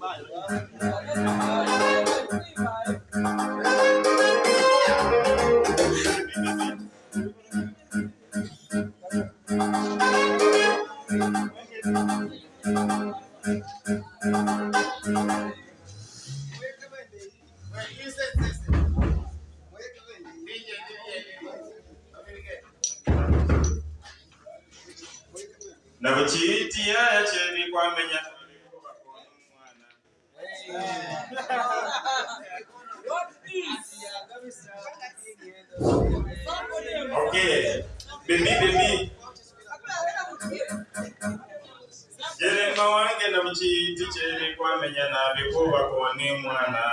Bye. Okay. Jerema wange na chiri kwamenya nabikuva kuba kona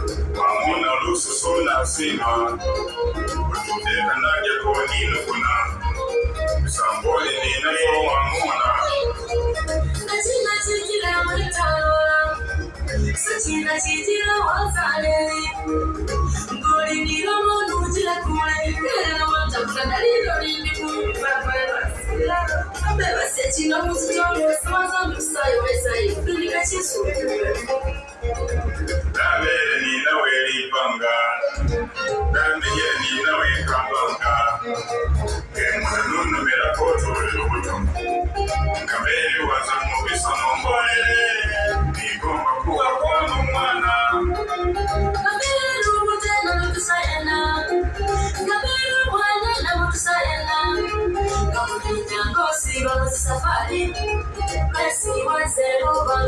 hamuna lususu na sima kututeka naje koninu kuna misamboli ninayowamuna Sakina chitira wazale Gori nilo monu jila kule Kera watafuta dalilo nini Abeba sechino muzitoro Smaza nusayo wesa Dunika chisu Dunika chisu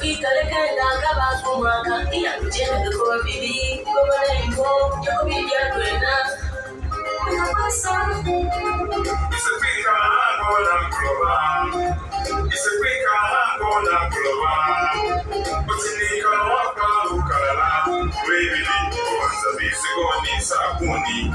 Uyikalekela ng'abakumwaka Iyakujenda kwa bibi Kumale mbo Yokubibya kwena Nakasa Isipika hango na mkuloba Isipika hango na mkuloba Utinika mwaka ukalala ni sakuni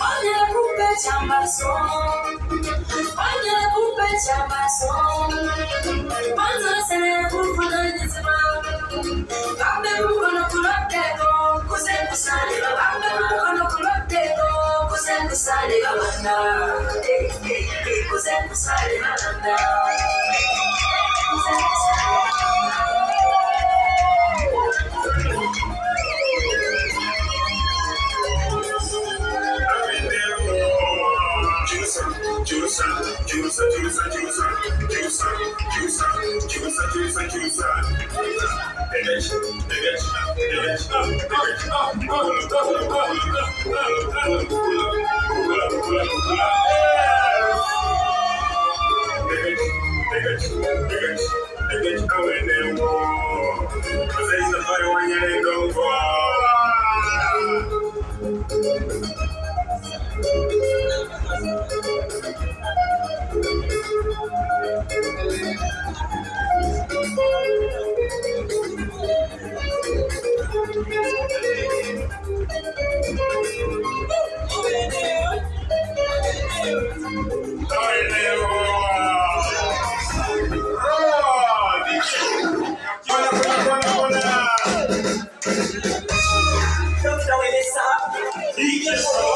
Olha a culpa de Amazon, olha a culpa de Amazon. Panza sana kufa na nizima, kabe mkono kulotego, kusekusani kabe mkono kulotego, kusekusani kabanda, kusekusani kabanda, kusekusani kabanda. Cause you. Yes, então, sir.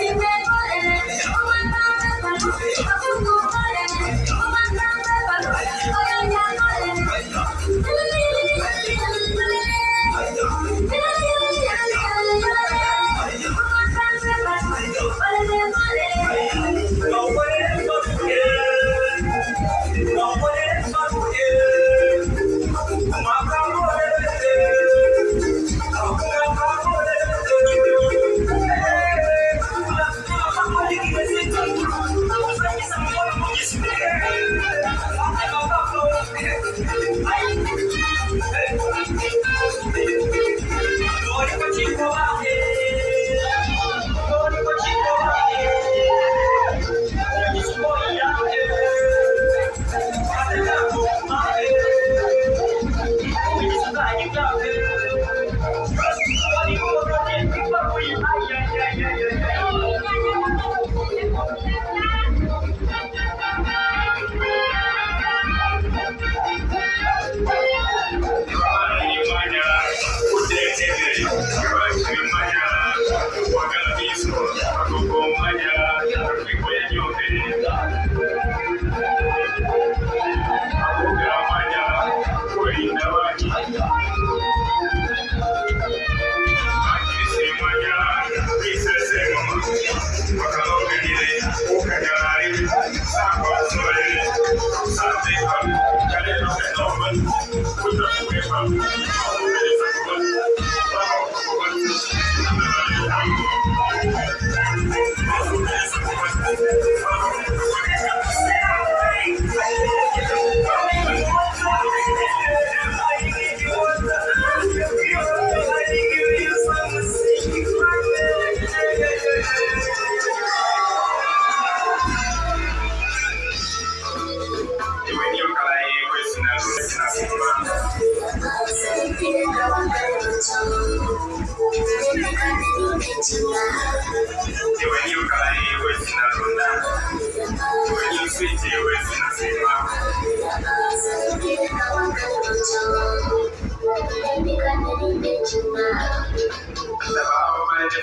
Sing acompañar, acompañar, acompañar, acompañar, acompañar,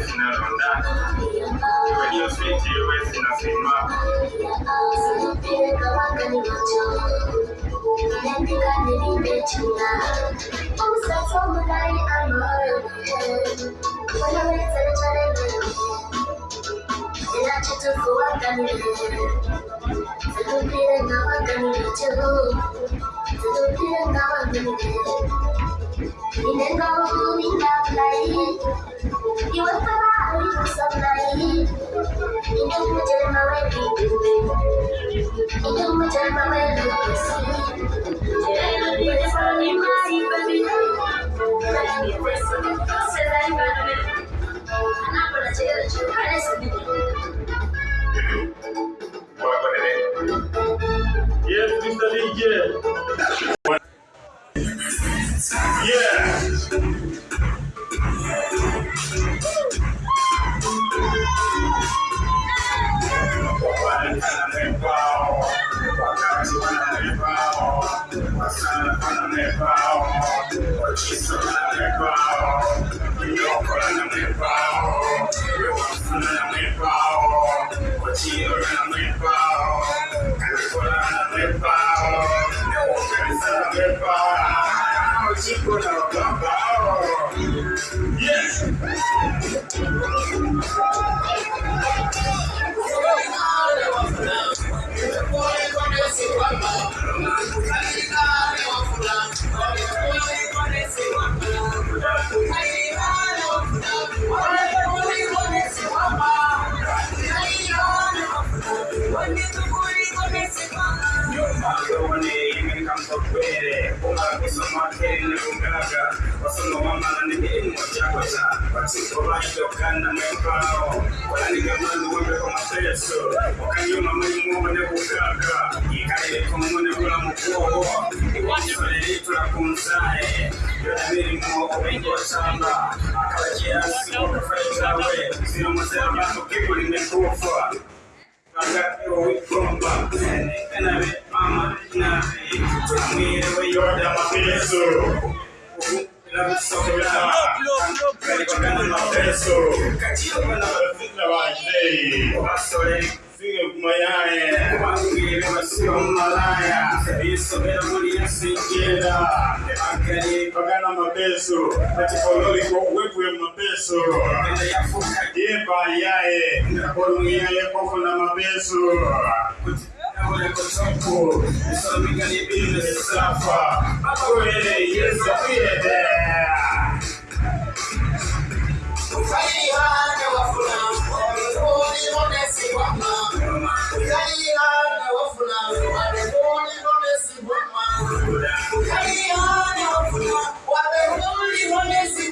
You were the sunlight. You way, baby. You know me tell my way, baby. Yeah, it's Yes. kuchakosha vachikovashokana mepao wananigamanduwembe Figa mapeso, atikololi kwa uwepo mapeso, yeba yaye, mapeso,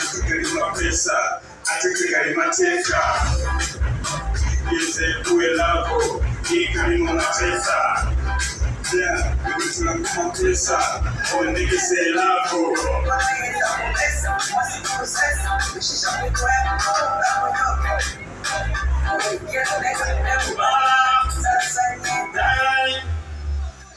sha atetegali pesa atetegali mateka yese kuwe lako ikalimo mateka ya ikutula kuma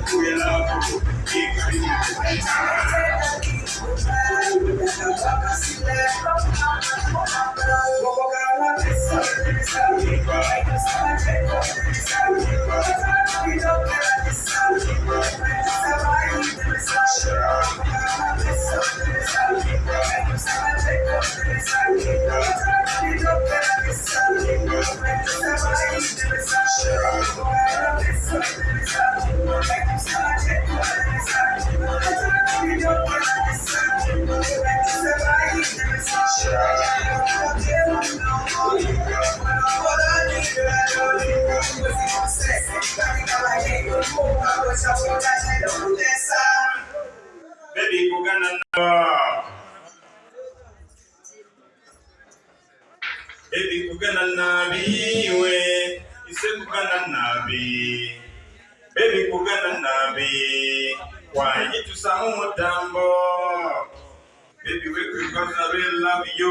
kuwe lako ikarimu Baby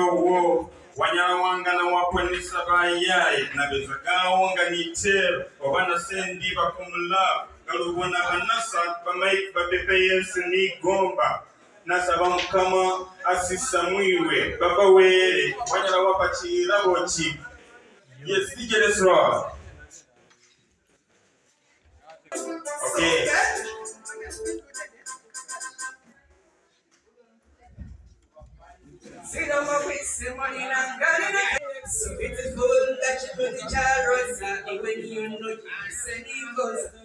ogwo wanyawangana wakwanisa bayaye nabeza gawonga nitero obana sendi bakumulavu galubona banasa bamaiki bapepe yesu nigomba nasaba mukama asisa mwiwe baba weere wanyala wapa kirabo ki yesigereswa okay. Wapakira boki yes DJ let's roll okay So it is good that you put the child right when you know you send it goes.